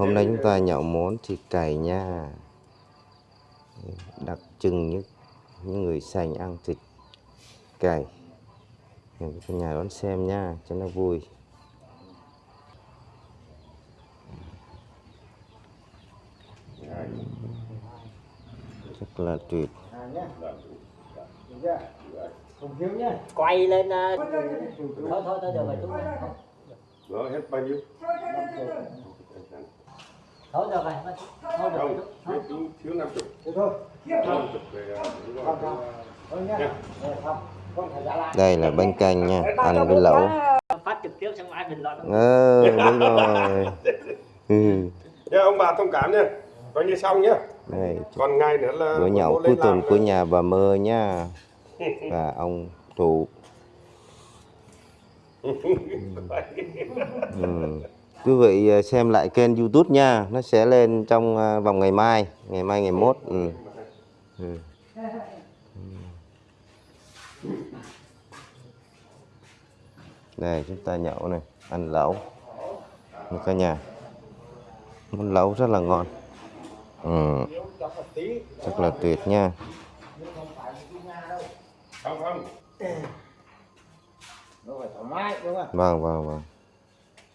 hôm nay chúng ta nhậu món thịt cày nha. Đặc trưng những những người sành ăn thịt cày cả nhà đón xem nha cho nó vui. Rất là tuyệt quay lên ờ, thôi thôi thôi được rồi chúng Đó, hết bao nhiêu? Thôi được rồi thôi được rồi Không, thiếu, thiếu, thiếu 50. thôi. 50 về, à, đúng rồi. đây là bánh canh nha ăn với lẩu. phát trực tiếp xong ai bình luận ờ đúng rồi. Ừ. Nha, ông bà thông cảm nha. Coi như xong nhá. đây. Còn ngày nữa là bữa nhậu cuối lên tuần của nhà bà mơ nha. Và ông thụ. Ừ. quý vị ờ, xem lại kênh youtube nha nó sẽ lên trong ờ, vòng ngày mai ngày mai ngày mốt ừ. Ừ. đây chúng ta nhậu này ăn lẩu Đây cả nhà món lẩu rất là ngon ừ. rất là tuyệt nha Không, không. vâng vâng vâng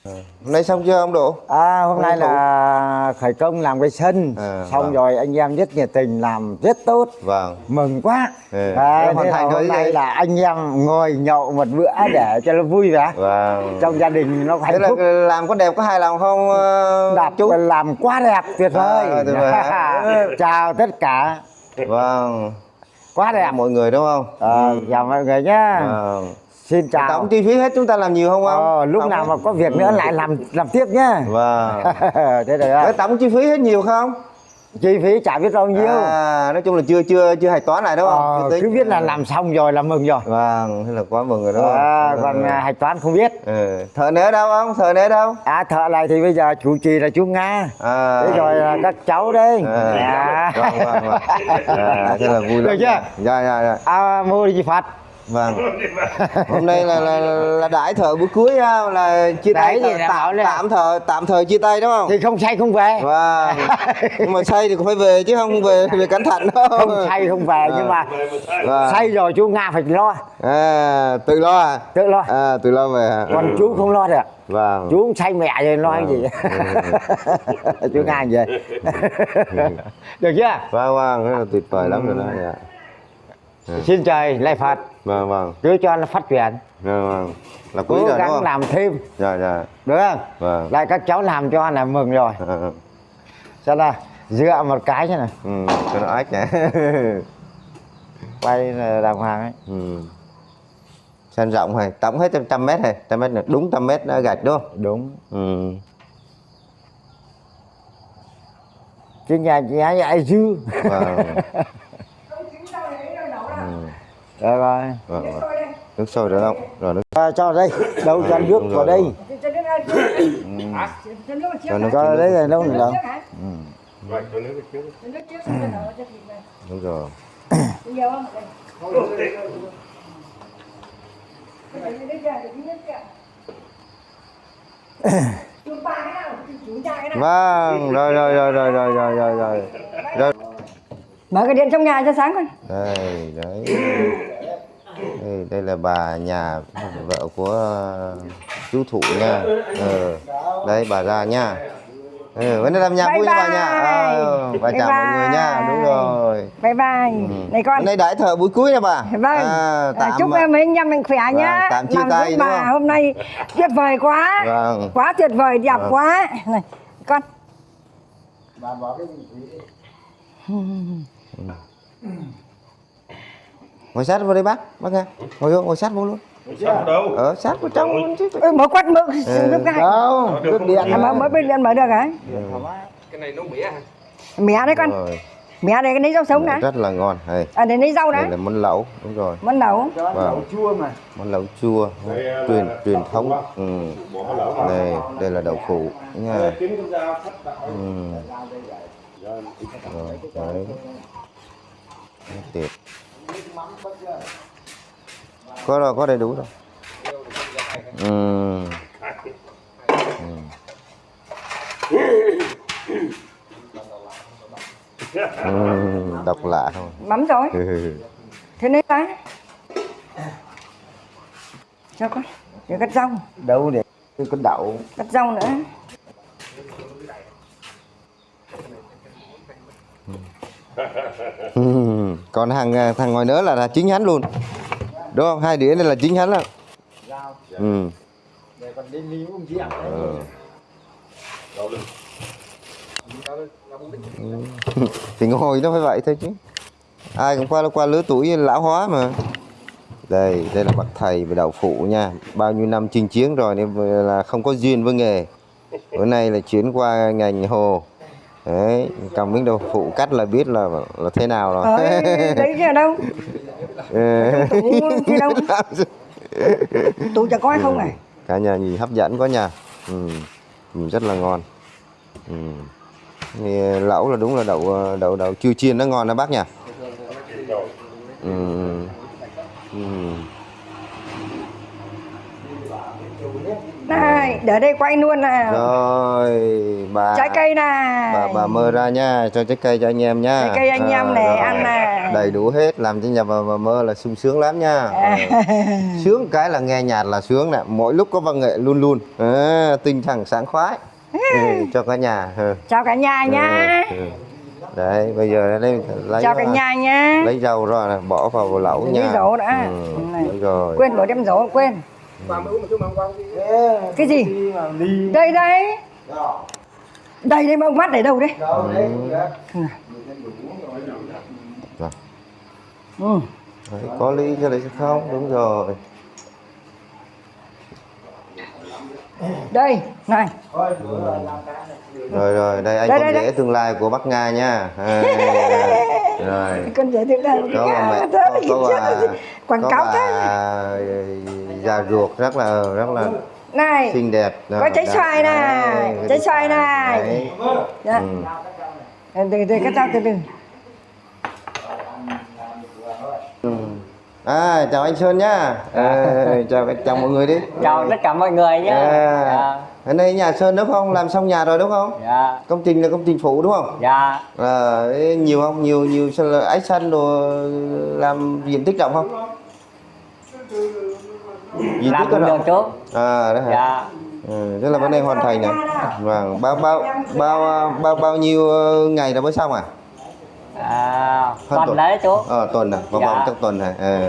hôm nay xong chưa ông độ? À, hôm nay Ông Thủ. là khởi công làm cái sân À, xong vâng. rồi anh em rất nhiệt tình làm rất tốt. Vâng. Mừng quá. Ừ, à, hoàn thế thành hôm nay là anh em ngồi nhậu một bữa để cho nó vui vẻ. Vâng. Trong gia đình nó thế hạnh là phúc. làm có đẹp có hài lòng không ờ, đạp chú? làm quá đẹp tuyệt vời. À, tuyệt vời. Hả? chào tất cả. Vâng. Quá đẹp. Mọi người đúng không? À, chào mọi người nhá. Vâng xin chào. tổng chi phí hết chúng ta làm nhiều không ông? ờ, lúc Tổng nào mà có việc nữa lại làm làm tiếp nhá. Vâng. Thế rồi đó. tổng chi phí hết nhiều không? Chi phí chả biết bao nhiêu. À, nói chung là chưa chưa chưa hạch toán lại đúng không ờ, tính. cứ biết là làm xong rồi là mừng rồi. Vâng thế là quá mừng rồi đúng không? À, Ừ. còn à, hạch toán không biết. Ừ. thợ nữa đâu không thợ nữa đâu? À thợ này thì bây giờ chủ trì là chú Nga. À. Thế rồi là các cháu đây à, à. vâng vâng vâng. À, thế là vui lắm Được chưa? dạ dạ dạ. À, mua gì phạt vâng. Hôm nay là là, là đãi thợ bữa cuối ha, là chia tay bảo tạm, là- tạm thợ tạm thời chia tay đúng không? Thì không say không về. Vâng. Nhưng mà say thì cũng phải về chứ không về về cẩn thận đâu Không say không về nhưng mà Vâng. say rồi chú Nga phải lo. À, tự lo à? Tự lo. À, tự lo về à. Còn chú không lo được. Vâng. Chú cũng say mẹ rồi lo cái gì? Chú Nga vậy. Được chưa? Vâng vâng. Rất là tuyệt vời lắm rồi đó dạ. Xin trời lại Phật vâng vâng. Cứ cho nó phát triển. Vâng vâng. Là quý Cố rồi đúng gắng không? làm thêm. Dạ dạ. Được không? Vâng. Lại các cháu làm cho là mừng rồi. À, à. Sao là dựa một cái thế này ừ, cho nó ách nhỉ Quay là đàng hoàng ấy. Ừ. sân rộng hay tổng hết trăm- mét hay trăm mét là đúng trăm mét đã gạch đúng không? Đúng. Ừ. Chứ nhà chị ấy ai dư? Vâng Rồi rồi vâng vâng. nước sôi được không? Rồi nước à, Cho đây Đâu cho Ừ, nước vào rồi, đây. rồi. cho nước Cho cho đây nước là đâu nữa đâu Vậy, cho nước trước. đúng rồi. Vâng rồi rồi rồi rồi rồi rồi rồi rồi. Rồi mở cái điện trong nhà cho sáng con. Đây đấy. Đây, đây là bà nhà vợ của chú thụ nha. Ừ. đây bà ra nha. Ừ, vẫn làm nhạc Bye vui cho bà nha. Bye. ừ, bà Bye chào mọi người nha. bye. đúng rồi. Bye bye. Ừ. này con. Hôm nay đãi thợ buổi cuối nha bà. Vâng à, à, tạm chúc em mấy anh em mình khỏe nhá. Vâng, tạm chia tay, bà không? hôm nay tuyệt vời quá. Vâng. quá tuyệt vời đẹp Vâng. quá. Này con ngồi sát vào đây bác bác nghe. Ngồi vô ngồi sát vô luôn. Đâu? ở sát vào trong luôn chứ. Ôi, mở quát mở Ừ. giúp cái Đâu? Nước điện. À, mở mở bên điện mở được hả? Cái này nó mía hả? mẹ đấy con. Rồi. Mẹ đây cái lấy rau sống đã rất là ngon. Đây. À để lấy rau đây đã là món lẩu đúng rồi. Món nấu vâng. Chua mà. Món lẩu chua truyền truyền thống. ừ. Lẩu đây đây là đậu phụ nha. Ừ. rồi đấy Tuyệt có rồi có đầy đủ rồi ừ. Ừ. ừ, độc lạ không Mắm rồi. ừ. Thế nên ta. Cho con. Để cắt rau. đâu để cái đậu Cắt rau nữa. Ừ, còn hàng thằng ngoài nữa là, là chính hắn luôn. Đúng không? Hai đĩa này là chính hắn đó ừ. để còn đi ờ. thì ngồi nó phải vậy thôi chứ. Ai cũng qua qua lứa tuổi lão hóa mà. Đây đây là bậc thầy về đậu phụ nha. Bao nhiêu năm chinh chiến rồi nên là không có duyên với nghề. Bữa nay là chuyển qua ngành hồ đấy cầm miếng đậu phụ cắt là biết là là thế nào rồi Ờ, đấy chứ ở đâu? Ừ. Tủ kia đâu? Tủ chả coi không à? cả nhà nhìn hấp dẫn quá nha ừ. nhìn rất là ngon ừ. Thì lẩu là đúng là đậu đậu đậu chưa chiên nó ngon đó bác nha ừ. Ừ. Này, để đây quay luôn nào. rồi bà Trái cây này. bà bà mơ ra nha cho trái cây cho anh em nha Trái cây anh em này, rồi. ăn này. đầy đủ hết làm cho nhà bà, bà mơ là sung sướng lắm nha Ờ. sướng cái là nghe nhạc là sướng nè mỗi lúc có văn nghệ luôn luôn à, tinh thần sáng khoái ừ, cho cả nhà ừ. Chào cả nhà nha. Ừ, ừ. đấy bây giờ lấy lấy Chào cả nhà nha. lấy ra này, bỏ vào lẩu nha Lấy rau đã. ừ, Này. rồi Quên bỏ đem rổ, quên. Cái gì? đi mà đi Đây đây. Đây đây mà ông mắt để đâu đấy? đâu đấy Rồi. Ừ. Đấy, có ly cho đấy không đúng rồi Đây, này. rồi rồi đây anh Đây, con đây, rể tương lai của Bắc Nga nha à, rồi Con rể đây. Thế có, thì có bà Quảng cáo bà thế. Già ruột rất là rất là Này. xinh đẹp Có trái xoài này, trái xoài này. Dạ. Ừ. Từ từ cái tao từ từ. Ừ. À, chào anh Sơn nhá. À, chào chào mọi người đi. chào tất cả mọi người nhé À, ở đây nhà Sơn đúng không? Làm xong nhà rồi đúng không? dạ Công trình là công trình phụ đúng không? dạ À, nhiều không? Nhiều nhiều ái xanh đồ làm diện tích rộng không? Làm tích có được chú À, đó hả? dạ Ừ, tức là vấn đề hoàn thành này. Vâng, bao bao bao bao bao nhiêu ờ, ngày là mới xong à? à, tuần tuần. đấy chú Ờ, tuần à, vòng Dạ. vòng trong tuần này. Ờ.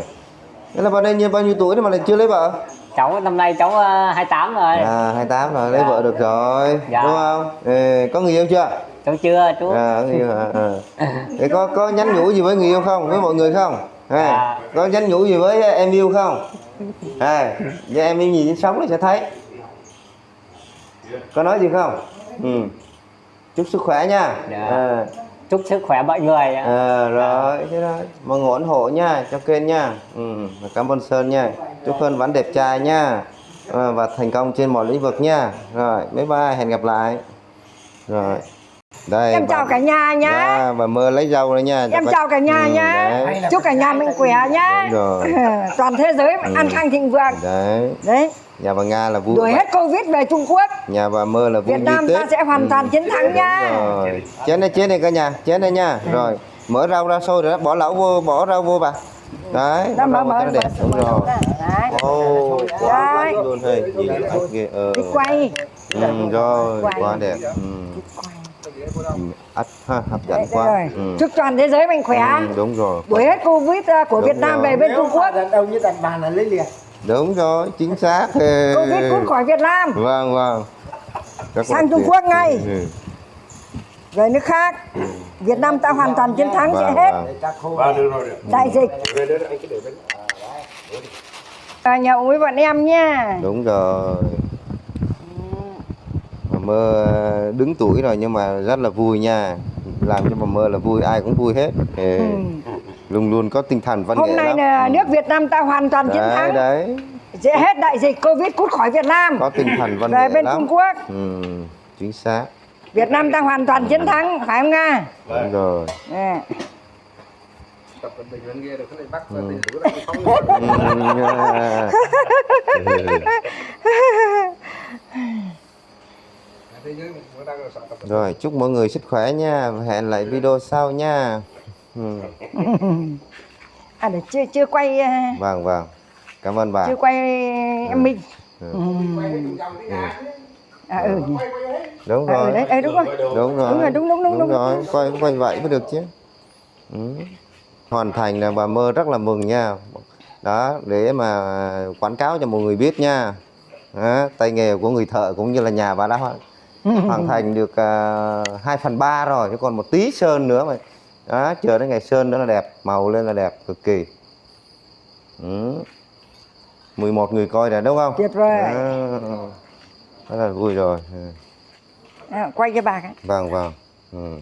Thế là vào đây bao nhiêu tuổi mà lại chưa lấy vợ? cháu năm nay cháu ờ, 28 rồi À, 28 rồi, lấy Dạ. vợ được rồi, Dạ. đúng không? Ừ, có người yêu chưa? cháu chưa chú À, có người yêu hả? À. Thế có có nhắn nhủ gì với người yêu không? Với mọi người không? À, Dạ. Có nhắn nhủ gì với em yêu không? À, với em yêu nhìn sống là sẽ thấy. Có nói gì không? Ừ. Chúc sức khỏe nha. Dạ. À, chúc sức khỏe mọi người à, rồi, thế rồi. Mọi người ủng hộ nha, cho kênh nha. Ừ, và cảm ơn Sơn nha. Chúc Sơn vẫn đẹp trai nha. À, và thành công trên mọi lĩnh vực nha. Rồi, bye bye, hẹn gặp lại. Rồi. Đây. Em chào cả nhà nhá. Dạ, bà mơ lấy rau đấy nha. Em chào cả nhà Ừ, nhá. Đấy. Chúc cả nhà mình khỏe nhá. Toàn thế giới mà ăn khang thịnh vượng. Đấy. Đấy, Nhà bà Nga là vui. đuổi hết Covid về Trung Quốc. Nhà bà mơ là vui Việt Nam ta sẽ hoàn toàn chiến thắng nha. Chén đây, chén đây cả nhà, chén đây nha. Rồi, mở rau ra sôi rồi đó, bỏ lẩu vô, bỏ rau vô bà. Đấy, Đó, mở mở đẹp. Đúng rồi. Đấy. Ô, quá luôn hay. Ảnh ghê. Ờ. Đi quay. Ừ, rồi, quá đẹp. Ừ. Ừ, Ắt ha, hấp dẫn Đấy, quá. rồi. Ừ. Chúc toàn thế giới mình khỏe. Ừ, đúng rồi. Đuổi hết Covid à, của Đúng Việt Nam rồi. về bên Trung Quốc. đâu như đặt bàn là lấy liền Đúng rồi, chính xác. Ừ. Covid cút khỏi Việt Nam. Vâng, vâng. Là Sang Trung. Quốc ngay. Ừ. Về nước khác. Việt Nam ta hoàn toàn chiến thắng sẽ Vâng, hết vâng. được. đại dịch. Bên. À, nhậu với bọn em nha. Đúng rồi. Mơ đứng tuổi rồi nhưng mà rất là vui nha. Làm cho bà mơ là vui, ai cũng vui hết. Ừ. Luôn luôn có tinh thần văn nghệ Hôm nay lắm. là Ừ. nước Việt Nam ta hoàn toàn chiến đấy, thắng. đấy. Sẽ hết đại dịch Covid cút khỏi Việt Nam. Có tinh thần văn Về nghệ bên lắm. Trung Quốc. Ừ, chính xác. Việt Nam ta hoàn toàn chiến thắng, phải không Nga? Đúng rồi. À. Tập bình được cái tiền cái phóng. Ừ. thế chứ mới đang là sợ tập rồi chúc mọi người sức khỏe nha. Và hẹn lại video sau nha. Ừ. à để chưa chưa quay ờ, vâng vâng. Cảm ơn bà. chưa quay em Minh. Ừ. ừ. à ừ. Nhỉ. đúng à, ừ rồi. đấy ừ, đúng rồi. Đúng rồi. Đúng rồi, đúng, đúng, đúng, đúng. rồi. Quay quay vậy mới được chứ. Ừ. hoàn thành là bà mơ rất là mừng nha. Đó để mà quảng cáo cho mọi người biết nha. Đó, tay nghề của người thợ cũng như là nhà bà đã hoàn, thành được uh, 2 phần ba rồi chứ còn một tí sơn nữa mà đó chờ đến ngày sơn nữa là đẹp màu lên là đẹp cực kỳ ừ. 11 người coi rồi đúng không Tuyệt vời. Đó. là vui rồi ừ. à, quay cho bà cái vâng vâng ừ.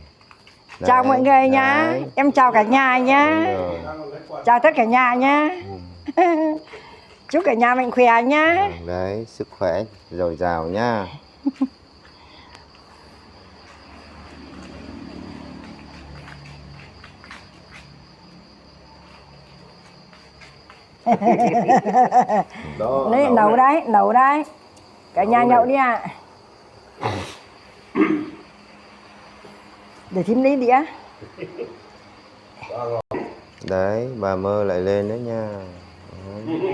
chào mọi người nhá đấy. em chào cả nhà nhá chào tất cả nhà nhá chúc cả nhà mạnh khỏe nhá Ừ, đấy sức khỏe dồi dào nha đấy nấu đấy nấu đấy. Cả nhà nhậu đi ạ. Để thím lấy đĩa. Đấy bà mơ lại lên đấy nha.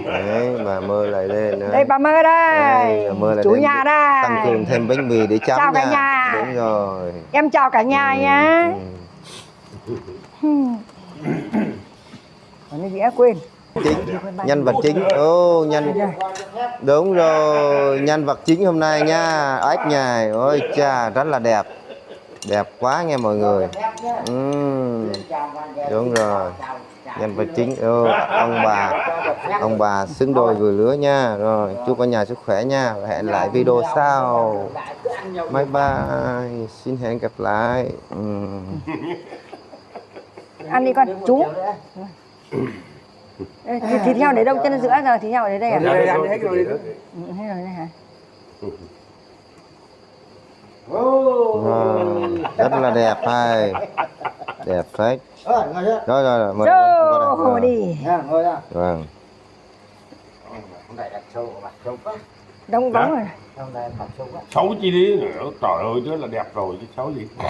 Đấy bà mơ lại lên nữa đây bà mơ đây. Đây, bà mơ lại chủ nhà tăng đây. Cường thêm bánh mì để chấm Chào cả nha. nhà. đúng rồi. Em chào cả nhà Ừ, nhá. Ừ. còn cái đĩa quên chính nhân vật chính. Ô nhân đúng rồi nhân vật chính hôm nay nha. Ếch nhài. Ôi cha rất là đẹp. Đẹp quá nghe mọi người. Ừ. đúng rồi. Nhân vật chính ô, ông bà. Ông bà xứng đôi vừa lứa nha. Rồi chúc cả nhà sức khỏe nha. Và hẹn lại video sau. Bye bye. Xin hẹn gặp lại. Ừ. ăn đi con chú Ê, thịt, thịt heo để đâu? chân giữa giờ thịt heo để đây à? Đây ăn hết rồi Ừ, hết rồi đây hả rất là đẹp hay đẹp phết. Rồi rồi rồi mời qua đây. đi. Vâng. Đông đóng rồi. Xấu chi đi nữa. Trời ơi chứ là đẹp rồi chứ xấu gì